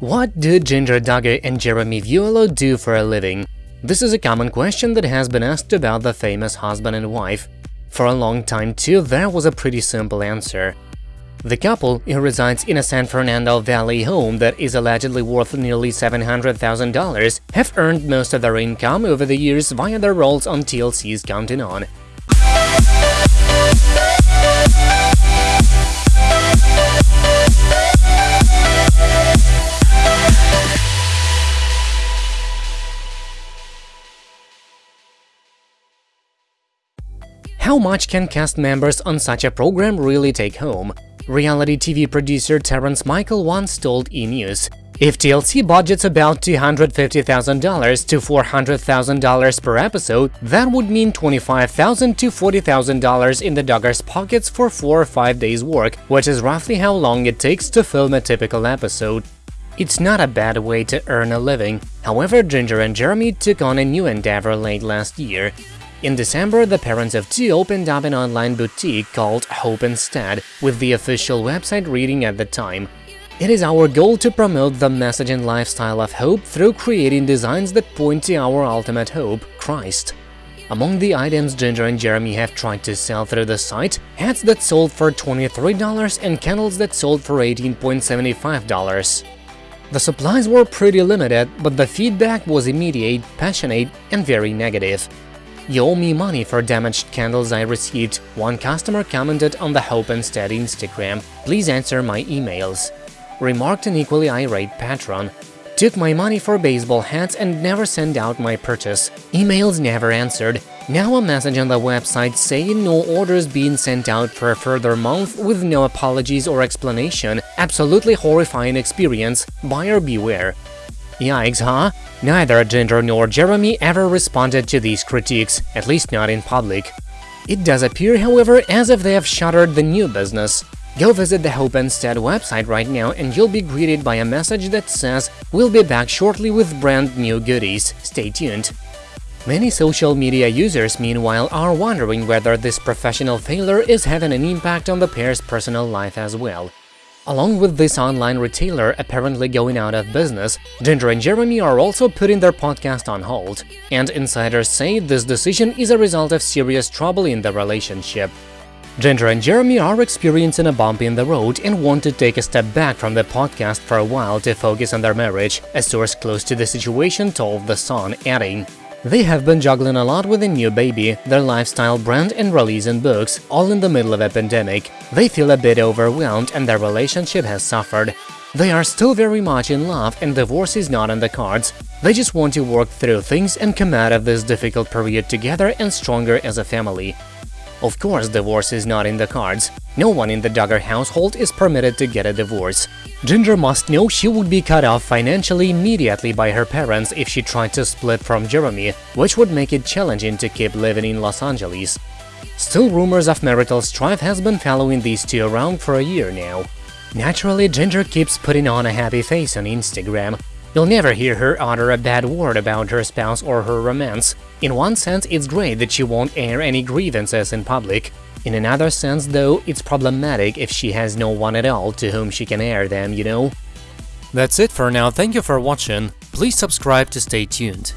What do Jinger Duggar and Jeremy Vuolo do for a living? This is a common question that has been asked about the famous husband and wife. For a long time too, there was a pretty simple answer. The couple, who resides in a San Fernando Valley home that is allegedly worth nearly $700,000, have earned most of their income over the years via their roles on TLC's Counting On. How much can cast members on such a program really take home? Reality TV producer Terrence Michael once told E! News, if TLC budgets about $250,000 to $400,000 per episode, that would mean $25,000 to $40,000 in the Duggars' pockets for 4 or 5 days work, which is roughly how long it takes to film a typical episode. It's not a bad way to earn a living. However, Jinger and Jeremy took on a new endeavor late last year. In December, the parents of two opened up an online boutique called Hope Instead, with the official website reading at the time, It is our goal to promote the message and lifestyle of hope through creating designs that point to our ultimate hope, Christ. Among the items Jinger and Jeremy have tried to sell through the site, hats that sold for $23 and candles that sold for $18.75. The supplies were pretty limited, but the feedback was immediate, passionate, and very negative. You owe me money for damaged candles I received, one customer commented on the Hope Instead Instagram, please answer my emails. Remarked an equally irate patron. Took my money for baseball hats and never sent out my purchase. Emails never answered. Now a message on the website saying no orders being sent out for a further month with no apologies or explanation. Absolutely horrifying experience. Buyer beware. Yikes, huh? Neither Jinger nor Jeremy ever responded to these critiques, at least not in public. It does appear, however, as if they have shuttered the new business. Go visit the Hope Instead website right now and you'll be greeted by a message that says we'll be back shortly with brand new goodies, stay tuned. Many social media users, meanwhile, are wondering whether this professional failure is having an impact on the pair's personal life as well. Along with this online retailer apparently going out of business, Jinger and Jeremy are also putting their podcast on hold, and insiders say this decision is a result of serious trouble in the relationship. Jinger and Jeremy are experiencing a bump in the road and want to take a step back from the podcast for a while to focus on their marriage, a source close to the situation told The Sun, adding, they have been juggling a lot with a new baby, their lifestyle brand and releasing books, all in the middle of a pandemic. They feel a bit overwhelmed and their relationship has suffered. They are still very much in love and divorce is not on the cards. They just want to work through things and come out of this difficult period together and stronger as a family. Of course, divorce is not in the cards. No one in the Duggar household is permitted to get a divorce. Jinger must know she would be cut off financially immediately by her parents if she tried to split from Jeremy, which would make it challenging to keep living in Los Angeles. Still, rumors of marital strife has been following these two around for a year now. Naturally, Jinger keeps putting on a happy face on Instagram, You'll never hear her utter a bad word about her spouse or her romance. In one sense, it's great that she won't air any grievances in public. In another sense, though, it's problematic if she has no one at all to whom she can air them, you know? That's it for now, thank you for watching, please subscribe to stay tuned.